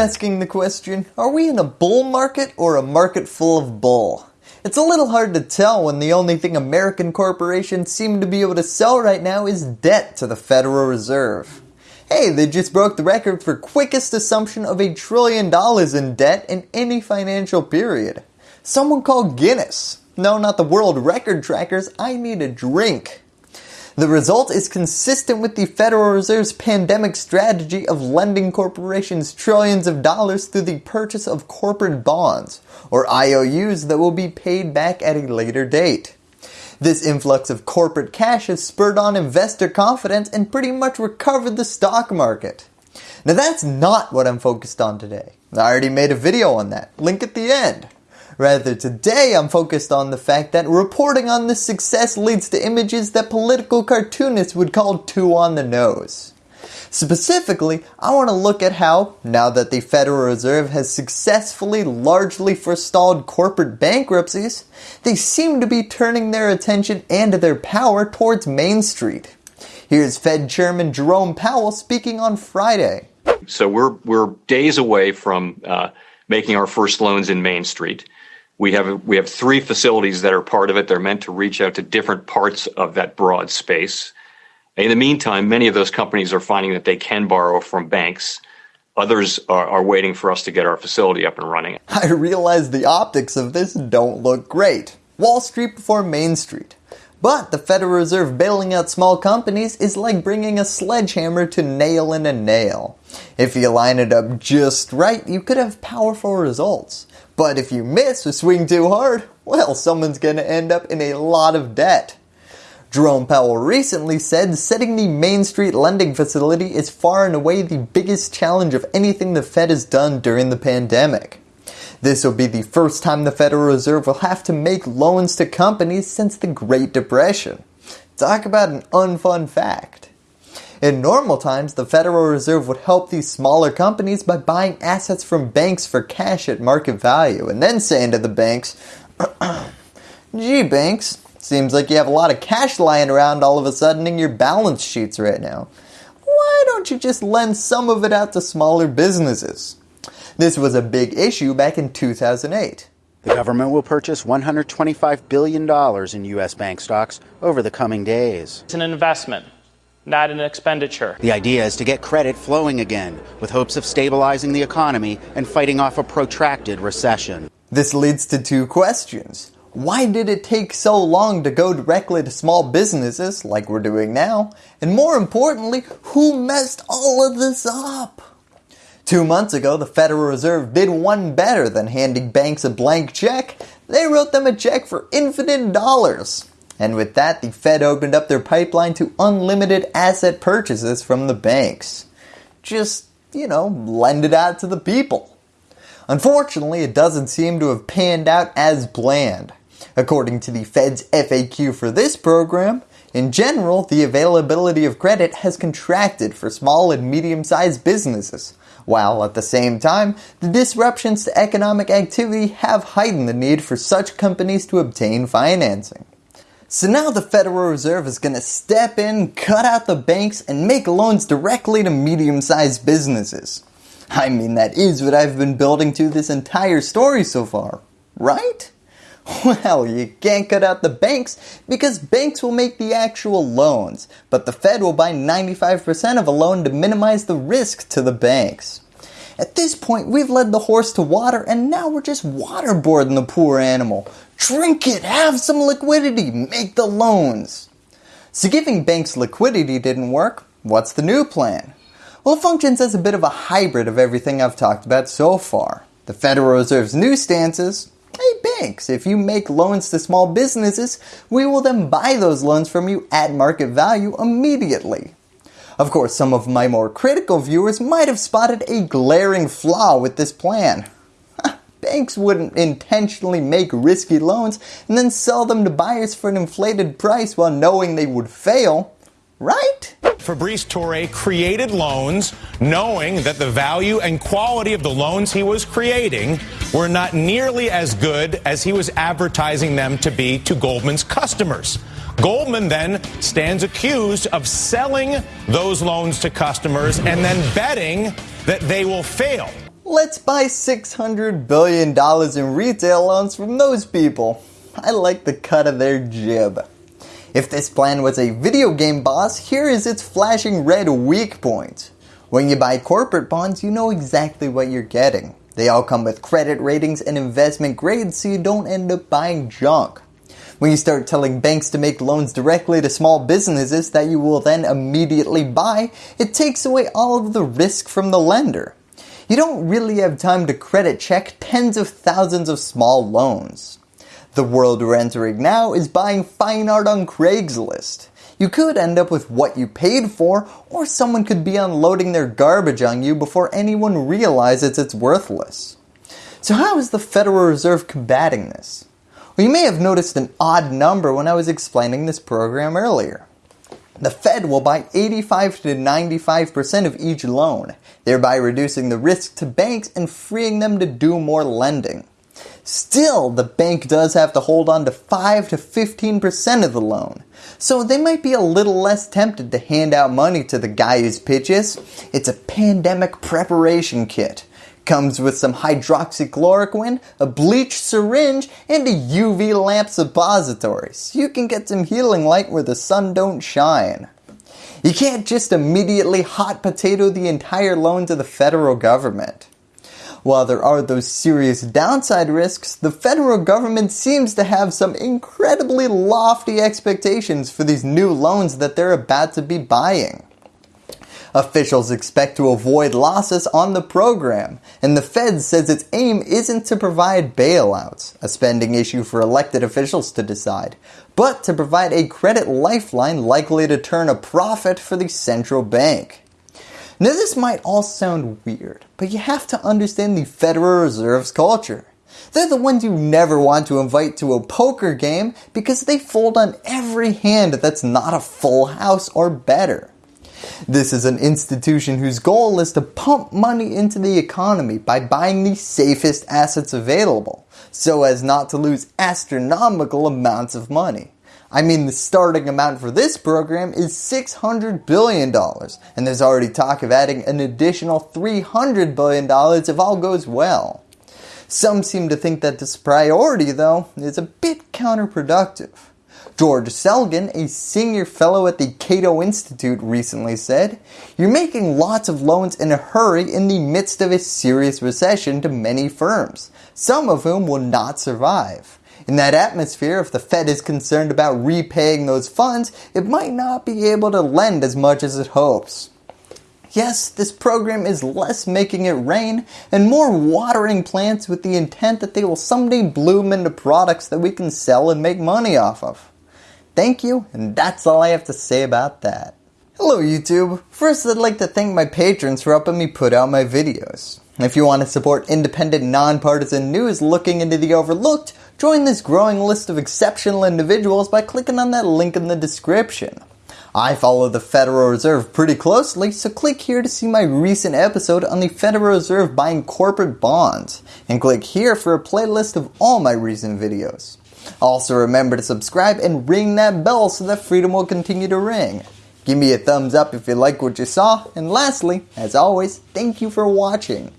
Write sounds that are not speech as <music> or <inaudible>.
asking the question, are we in a bull market or a market full of bull? It's a little hard to tell when the only thing American corporations seem to be able to sell right now is debt to the Federal Reserve. Hey, they just broke the record for quickest assumption of a trillion dollars in debt in any financial period. Someone called Guinness. No, not the world record trackers, I need a drink. The result is consistent with the Federal Reserve's pandemic strategy of lending corporations trillions of dollars through the purchase of corporate bonds, or IOUs that will be paid back at a later date. This influx of corporate cash has spurred on investor confidence and pretty much recovered the stock market. Now that's not what I'm focused on today. I already made a video on that, link at the end. Rather today I'm focused on the fact that reporting on this success leads to images that political cartoonists would call too on the nose. Specifically, I want to look at how, now that the Federal Reserve has successfully largely forestalled corporate bankruptcies, they seem to be turning their attention and their power towards Main Street. Here's Fed Chairman Jerome Powell speaking on Friday. So we're, we're days away from uh, making our first loans in Main Street. We have we have three facilities that are part of it. They're meant to reach out to different parts of that broad space. In the meantime, many of those companies are finding that they can borrow from banks. Others are, are waiting for us to get our facility up and running. <laughs> I realize the optics of this don't look great. Wall Street before Main Street. But the Federal Reserve bailing out small companies is like bringing a sledgehammer to nail in a nail. If you line it up just right, you could have powerful results. But if you miss or swing too hard, well, someone's going to end up in a lot of debt. Jerome Powell recently said setting the Main Street lending facility is far and away the biggest challenge of anything the Fed has done during the pandemic. This will be the first time the Federal Reserve will have to make loans to companies since the Great Depression. Talk about an unfun fact. In normal times, the Federal Reserve would help these smaller companies by buying assets from banks for cash at market value and then saying to the banks, <clears throat> gee banks, seems like you have a lot of cash lying around all of a sudden in your balance sheets right now. Why don't you just lend some of it out to smaller businesses? This was a big issue back in 2008. The government will purchase $125 billion in U.S. bank stocks over the coming days. It's an investment not an expenditure. The idea is to get credit flowing again, with hopes of stabilizing the economy and fighting off a protracted recession. This leads to two questions. Why did it take so long to go directly to small businesses like we're doing now? And more importantly, who messed all of this up? Two months ago, the Federal Reserve did one better than handing banks a blank check. They wrote them a check for infinite dollars. And with that, the Fed opened up their pipeline to unlimited asset purchases from the banks. Just, you know, lend it out to the people. Unfortunately, it doesn't seem to have panned out as planned. According to the Fed's FAQ for this program, in general, the availability of credit has contracted for small and medium-sized businesses, while at the same time, the disruptions to economic activity have heightened the need for such companies to obtain financing. So now the Federal Reserve is going to step in, cut out the banks, and make loans directly to medium-sized businesses. I mean, that is what I've been building to this entire story so far, right? Well, you can't cut out the banks because banks will make the actual loans, but the Fed will buy 95% of a loan to minimize the risk to the banks. At this point, we've led the horse to water and now we're just waterboarding the poor animal, Drink it, have some liquidity, make the loans. So giving banks liquidity didn't work, what's the new plan? Well it functions as a bit of a hybrid of everything I've talked about so far. The Federal Reserve's new stance is, hey banks, if you make loans to small businesses, we will then buy those loans from you at market value immediately. Of course, some of my more critical viewers might have spotted a glaring flaw with this plan. Banks wouldn't intentionally make risky loans and then sell them to buyers for an inflated price while knowing they would fail, right? Fabrice Tourre created loans knowing that the value and quality of the loans he was creating were not nearly as good as he was advertising them to be to Goldman's customers. Goldman then stands accused of selling those loans to customers and then betting that they will fail. Let's buy $600 billion in retail loans from those people. I like the cut of their jib. If this plan was a video game boss, here is its flashing red weak point. When you buy corporate bonds, you know exactly what you're getting. They all come with credit ratings and investment grades so you don't end up buying junk. When you start telling banks to make loans directly to small businesses that you will then immediately buy, it takes away all of the risk from the lender. You don't really have time to credit check tens of thousands of small loans. The world we're entering now is buying fine art on Craigslist. You could end up with what you paid for, or someone could be unloading their garbage on you before anyone realizes it's worthless. So how is the Federal Reserve combating this? Well, you may have noticed an odd number when I was explaining this program earlier. The Fed will buy 85 to 95% of each loan, thereby reducing the risk to banks and freeing them to do more lending. Still, the bank does have to hold on to 5 to 15% of the loan, so they might be a little less tempted to hand out money to the guy whose pitches. It's a pandemic preparation kit Comes with some hydroxychloroquine, a bleach syringe, and a UV lamp suppository so you can get some healing light where the sun don't shine. You can't just immediately hot potato the entire loan to the federal government. While there are those serious downside risks, the federal government seems to have some incredibly lofty expectations for these new loans that they're about to be buying. Officials expect to avoid losses on the program, and the Fed says its aim isn't to provide bailouts, a spending issue for elected officials to decide, but to provide a credit lifeline likely to turn a profit for the central bank. Now this might all sound weird, but you have to understand the Federal Reserve's culture. They're the ones you never want to invite to a poker game because they fold on every hand that's not a full house or better. This is an institution whose goal is to pump money into the economy by buying the safest assets available, so as not to lose astronomical amounts of money. I mean the starting amount for this program is $600 billion and there's already talk of adding an additional $300 billion if all goes well. Some seem to think that this priority though is a bit counterproductive. George Selgin, a senior fellow at the Cato Institute recently said, You're making lots of loans in a hurry in the midst of a serious recession to many firms, some of whom will not survive. In that atmosphere, if the Fed is concerned about repaying those funds, it might not be able to lend as much as it hopes. Yes, this program is less making it rain and more watering plants with the intent that they will someday bloom into products that we can sell and make money off of. Thank you, and that's all I have to say about that. Hello YouTube. First I'd like to thank my patrons for helping me put out my videos. If you want to support independent nonpartisan news looking into the overlooked, join this growing list of exceptional individuals by clicking on that link in the description. I follow the Federal Reserve pretty closely, so click here to see my recent episode on the Federal Reserve buying corporate bonds, and click here for a playlist of all my recent videos. Also remember to subscribe and ring that bell so that freedom will continue to ring. Give me a thumbs up if you like what you saw, and lastly, as always, thank you for watching.